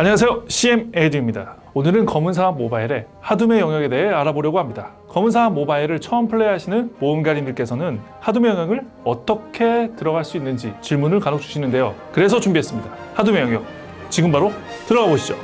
안녕하세요. CM 에이드입니다. 오늘은 검은사막 모바일의 하둠의 영역에 대해 알아보려고 합니다. 검은사막 모바일을 처음 플레이하시는 모험가님들께서는 하둠의 영역을 어떻게 들어갈 수 있는지 질문을 간혹 주시는데요. 그래서 준비했습니다. 하둠의 영역. 지금 바로 들어가 보시죠.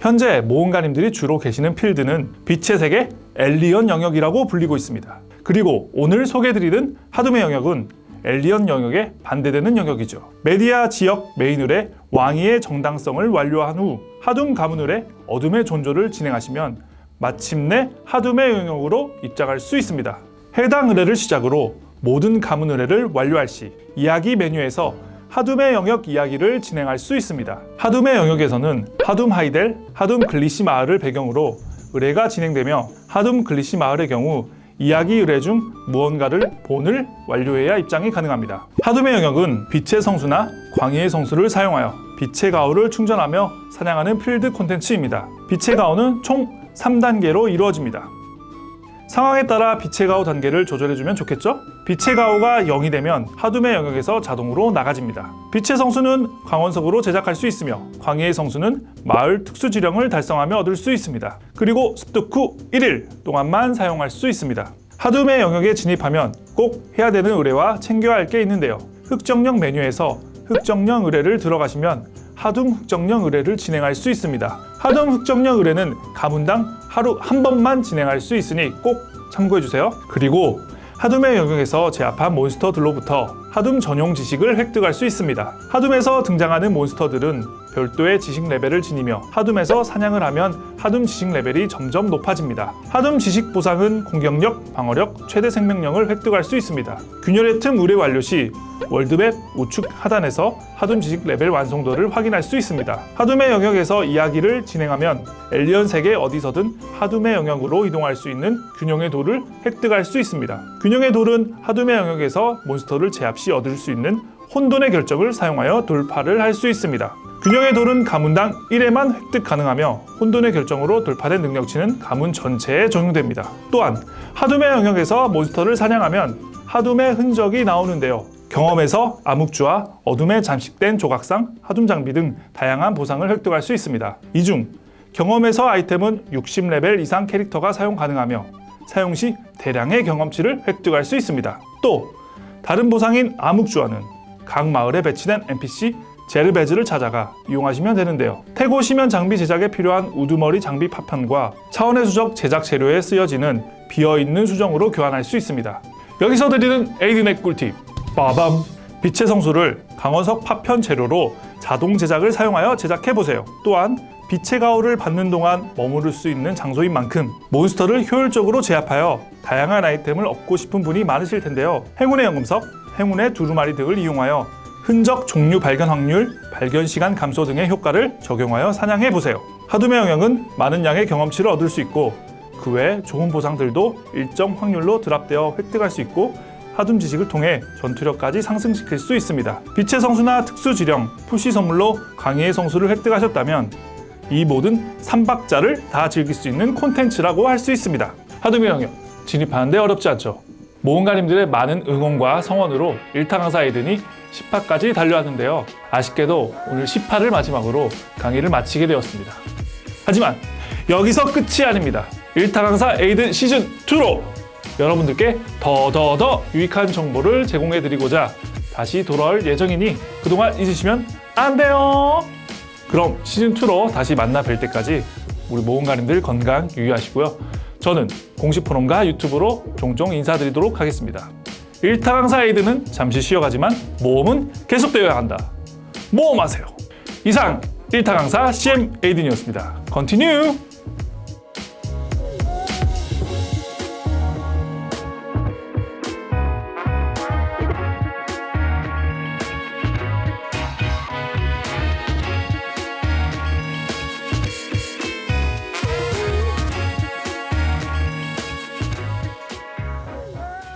현재 모험가님들이 주로 계시는 필드는 빛의 세계 엘리언 영역이라고 불리고 있습니다. 그리고 오늘 소개해드리는 하둠의 영역은 엘리언 영역에 반대되는 영역이죠. 메디아 지역 메인 의뢰 왕위의 정당성을 완료한 후 하둠 가문 의뢰 어둠의 전조를 진행하시면 마침내 하둠의 영역으로 입장할 수 있습니다. 해당 의뢰를 시작으로 모든 가문 의뢰를 완료할 시 이야기 메뉴에서 하둠의 영역 이야기를 진행할 수 있습니다. 하둠의 영역에서는 하둠 하이델, 하둠 글리시 마을을 배경으로 의뢰가 진행되며 하둠 글리시 마을의 경우 이야기 의뢰 중 무언가를 본을 완료해야 입장이 가능합니다. 하둠의 영역은 빛의 성수나 광휘의 성수를 사용하여 빛의 가호를 충전하며 사냥하는 필드 콘텐츠입니다. 빛의 가호는 총 3단계로 이루어집니다. 상황에 따라 빛의 가오 단계를 조절해주면 좋겠죠? 빛의 가오가 0이 되면 하둠의 영역에서 자동으로 나가집니다. 빛의 성수는 광원석으로 제작할 수 있으며 광해의 성수는 마을 특수지령을 달성하며 얻을 수 있습니다. 그리고 습득 후 1일 동안만 사용할 수 있습니다. 하둠의 영역에 진입하면 꼭 해야 되는 의뢰와 챙겨야 할 게 있는데요. 흑정령 메뉴에서 흑정령 의뢰를 들어가시면 하둠 흑정령 의뢰를 진행할 수 있습니다. 하둠 흑정령 의뢰는 가문당 하루 한 번만 진행할 수 있으니 꼭 참고해주세요. 그리고 하둠의 영역에서 제압한 몬스터들로부터 하둠 전용 지식을 획득할 수 있습니다. 하둠에서 등장하는 몬스터들은 별도의 지식 레벨을 지니며 하둠에서 사냥을 하면 하둠 지식 레벨이 점점 높아집니다. 하둠 지식 보상은 공격력, 방어력, 최대 생명력을 획득할 수 있습니다. 균열의 틈 의뢰 완료 시 world map 우측 하단에서 하둠 지식 레벨 완성도를 확인할 수 있습니다. 하둠의 영역에서 이야기를 진행하면 엘리언 세계 어디서든 하둠의 영역으로 이동할 수 있는 균형의 돌을 획득할 수 있습니다. 균형의 돌은 하둠의 영역에서 몬스터를 제압 시 얻을 수 있는 혼돈의 결정을 사용하여 돌파를 할 수 있습니다. 균형의 돌은 가문당 1회만 획득 가능하며 혼돈의 결정으로 돌파된 능력치는 가문 전체에 적용됩니다. 또한 하둠의 영역에서 몬스터를 사냥하면 하둠의 흔적이 나오는데요. 경험의 서 암흑주화와 어둠에 잠식된 조각상, 하둠 장비 등 다양한 보상을 획득할 수 있습니다. 이 중 경험의 서 아이템은 60레벨 이상 캐릭터가 사용 가능하며 사용 시 대량의 경험치를 획득할 수 있습니다. 또 다른 보상인 암흑주화는 각 마을에 배치된 NPC 제르베즈를 찾아가 이용하시면 되는데요. 태고 심연 장비 제작에 필요한 우두머리 장비 파편과 차원의 수적 제작 재료에 쓰여지는 비어있는 수정으로 교환할 수 있습니다. 여기서 드리는 에이드넷 꿀팁 빠밤 빛의 성수를 강원석 파편 재료로 자동 제작을 사용하여 제작해보세요. 또한 빛의 가호를 받는 동안 머무를 수 있는 장소인 만큼 몬스터를 효율적으로 제압하여 다양한 아이템을 얻고 싶은 분이 많으실 텐데요. 행운의 연금석, 행운의 두루마리 등을 이용하여 흔적 종류 발견 확률, 발견 시간 감소 등의 효과를 적용하여 사냥해 보세요. 하둠의 영역은 많은 양의 경험치를 얻을 수 있고 그 외 좋은 보상들도 일정 확률로 드랍되어 획득할 수 있고 하둠 지식을 통해 전투력까지 상승시킬 수 있습니다. 빛의 성수나 특수 지령, 푸시 선물로 강의의 성수를 획득하셨다면 이 모든 3박자를 다 즐길 수 있는 콘텐츠라고 할 수 있습니다. 하둠의 영역 진입하는데 어렵지 않죠. 모험가님들의 많은 응원과 성원으로 1타 강사 에이든이 10화까지 달려왔는데요. 아쉽게도 오늘 10화를 마지막으로 강의를 마치게 되었습니다. 하지만 여기서 끝이 아닙니다. 1타 강사 에이든 시즌2로 여러분들께 더더 더 유익한 정보를 제공해드리고자 다시 돌아올 예정이니 그동안 잊으시면 안 돼요. 그럼 시즌2로 다시 만나 뵐 때까지 우리 모험가님들 건강 유의하시고요. 저는 공식 포럼과 유튜브로 종종 인사드리도록 하겠습니다. 1타 강사 에이드는 잠시 쉬어가지만 모험은 계속되어야 한다. 모험하세요. 이상 1타 강사 CM 에이든이었습니다. 컨티뉴!